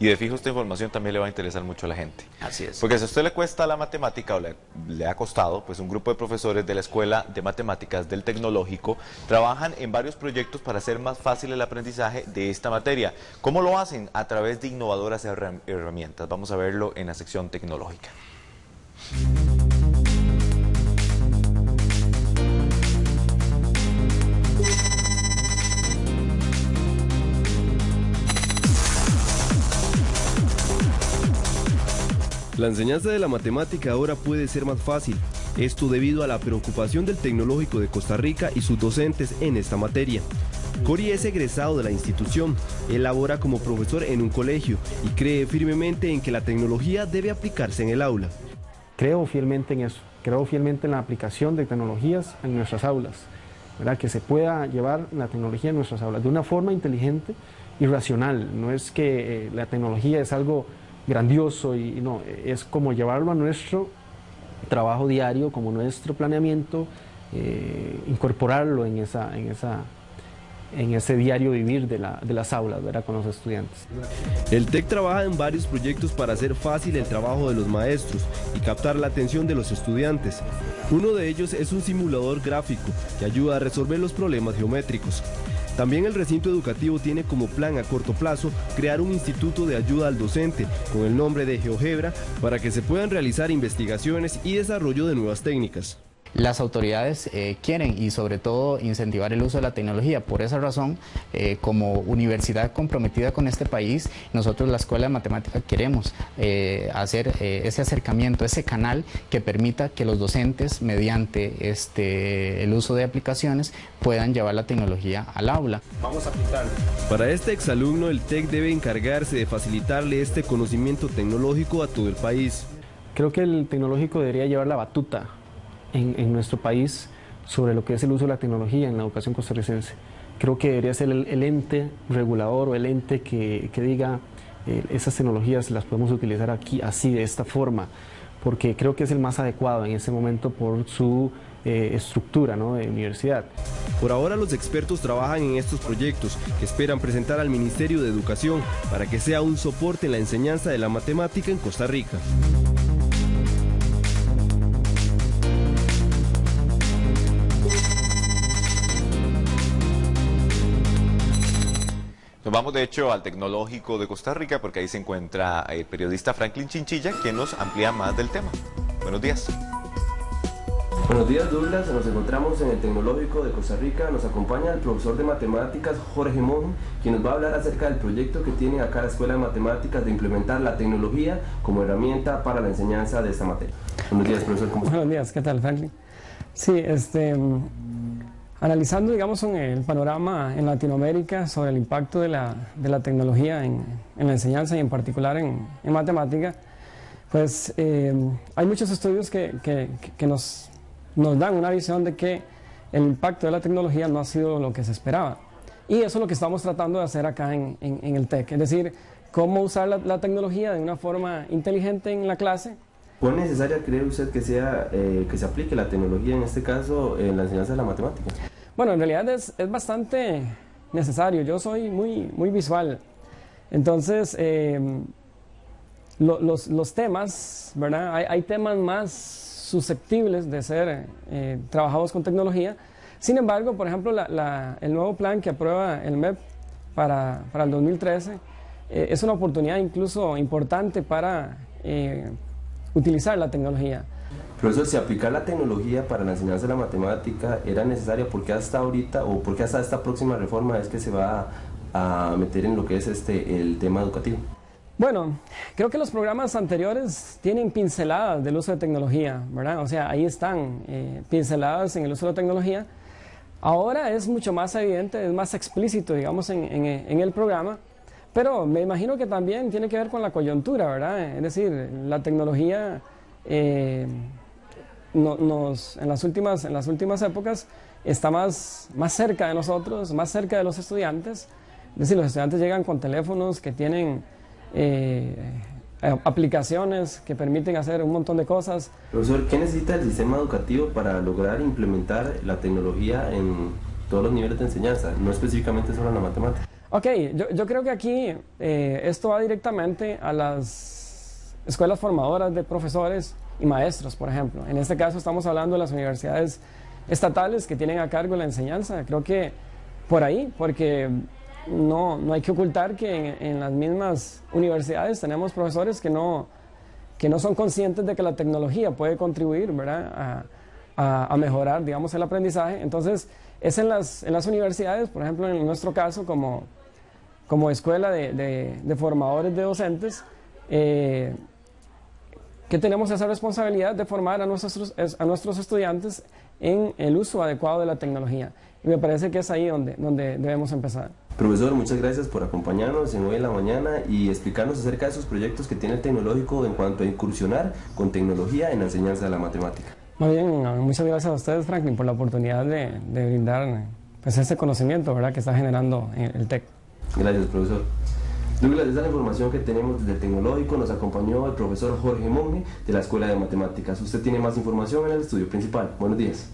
Y de fijo esta información también le va a interesar mucho a la gente. Así es. Porque si a usted le cuesta la matemática o le, le, ha costado, pues un grupo de profesores de la Escuela de Matemáticas del Tecnológico trabajan en varios proyectos para hacer más fácil el aprendizaje de esta materia. ¿Cómo lo hacen? A través de innovadoras herramientas. Vamos a verlo en la sección tecnológica. La enseñanza de la matemática ahora puede ser más fácil, esto debido a la preocupación del Tecnológico de Costa Rica y sus docentes en esta materia. Cori es egresado de la institución, elabora como profesor en un colegio y cree firmemente en que la tecnología debe aplicarse en el aula. Creo fielmente en eso, creo fielmente en la aplicación de tecnologías en nuestras aulas, ¿verdad? que se pueda llevar la tecnología en nuestras aulas de una forma inteligente y racional, no es que eh, la tecnología es algo grandioso y, no, es como llevarlo a nuestro trabajo diario, como nuestro planeamiento, eh, incorporarlo en, esa, en, esa, en ese diario vivir de, la, de las aulas ¿verdad? con los estudiantes. El TEC trabaja en varios proyectos para hacer fácil el trabajo de los maestros y captar la atención de los estudiantes. Uno de ellos es un simulador gráfico que ayuda a resolver los problemas geométricos. También el recinto educativo tiene como plan a corto plazo crear un instituto de ayuda al docente con el nombre de GeoGebra para que se puedan realizar investigaciones y desarrollo de nuevas técnicas. Las autoridades eh, quieren y sobre todo incentivar el uso de la tecnología. Por esa razón, eh, como universidad comprometida con este país, nosotros la Escuela de Matemática queremos eh, hacer ese acercamiento, ese canal que permita que los docentes, mediante este, el uso de aplicaciones, puedan llevar la tecnología al aula. Vamos a aplicarlo. Para este exalumno, el TEC debe encargarse de facilitarle este conocimiento tecnológico a todo el país. Creo que el tecnológico debería llevar la batuta en, nuestro país sobre lo que es el uso de la tecnología en la educación costarricense. Creo que debería ser el, ente regulador o el ente que, diga eh, esas tecnologías las podemos utilizar aquí así, de esta forma, porque creo que es el más adecuado en ese momento por su eh, estructura ¿no? de universidad. Por ahora los expertos trabajan en estos proyectos que esperan presentar al Ministerio de Educación para que sea un soporte en la enseñanza de la matemática en Costa Rica. Nos vamos de hecho al Tecnológico de Costa Rica porque ahí se encuentra el periodista Franklin Chinchilla quien nos amplía más del tema. Buenos días. Buenos días Douglas, nos encontramos en el Tecnológico de Costa Rica, nos acompaña el profesor de matemáticas Jorge Mon, quien nos va a hablar acerca del proyecto que tiene acá la Escuela de Matemáticas de implementar la tecnología como herramienta para la enseñanza de esta materia. Buenos días profesor, ¿cómo está? Buenos días, ¿qué tal Franklin? Sí, este, Analizando, digamos, el panorama en Latinoamérica sobre el impacto de la, tecnología en, la enseñanza y en particular en, en matemática, pues eh, hay muchos estudios que, nos, dan una visión de que el impacto de la tecnología no ha sido lo que se esperaba. Y eso es lo que estamos tratando de hacer acá en, el TEC, es decir, cómo usar la, tecnología de una forma inteligente en la clase. ¿Cuán necesaria cree usted que sea eh, que se aplique la tecnología, en este caso, en la enseñanza de la matemática? Bueno, en realidad es, es bastante necesario. Yo soy muy, muy visual. Entonces, eh, los, los, temas, ¿verdad? Hay, hay, temas más susceptibles de ser eh, trabajados con tecnología. Sin embargo, por ejemplo, la, la, el nuevo plan que aprueba el MEP para, para el 2013 eh, es una oportunidad incluso importante para eh, utilizar la tecnología. Profesor, si aplicar la tecnología para la enseñanza de la matemática era necesaria, ¿por qué hasta ahorita o por qué hasta esta próxima reforma es que se va a, meter en lo que es este, el tema educativo? Bueno, creo que los programas anteriores tienen pinceladas del uso de tecnología, ¿verdad? O sea, ahí están eh, pinceladas en el uso de tecnología. Ahora es mucho más evidente, es más explícito, digamos, en, en, en el programa, pero me imagino que también tiene que ver con la coyuntura, ¿verdad? Es decir, la tecnología... Eh, nos, en, las últimas, en las últimas épocas está más, más cerca de nosotros, más cerca de los estudiantes. Es decir, los estudiantes llegan con teléfonos que tienen eh, aplicaciones que permiten hacer un montón de cosas. Profesor, ¿qué necesita el sistema educativo para lograr implementar la tecnología en todos los niveles de enseñanza, no específicamente solo en la matemática? Ok, yo, yo creo que aquí eh, esto va directamente a las escuelas formadoras de profesores y maestros, por ejemplo. En este caso estamos hablando de las universidades estatales que tienen a cargo la enseñanza. Creo que por ahí, porque no, no hay que ocultar que en, en las mismas universidades tenemos profesores que no, que no son conscientes de que la tecnología puede contribuir ¿verdad? A, a, mejorar digamos, el aprendizaje. Entonces, es en las, en las universidades, por ejemplo, en nuestro caso, como, como escuela de, de, de formadores de docentes, eh, que tenemos esa responsabilidad de formar a nuestros, a nuestros estudiantes en el uso adecuado de la tecnología. Y me parece que es ahí donde, donde debemos empezar. Profesor, muchas gracias por acompañarnos en Hoy en la Mañana y explicarnos acerca de esos proyectos que tiene el tecnológico en cuanto a incursionar con tecnología en la enseñanza de la matemática. Muy bien, muchas gracias a ustedes, Franklin, por la oportunidad de, brindar pues, ese conocimiento ¿verdad? que está generando el TEC. Gracias, profesor. Douglas, esa es la información que tenemos desde el Tecnológico. Nos acompañó el profesor Jorge Monge de la Escuela de Matemáticas. Usted tiene más información en el estudio principal. Buenos días.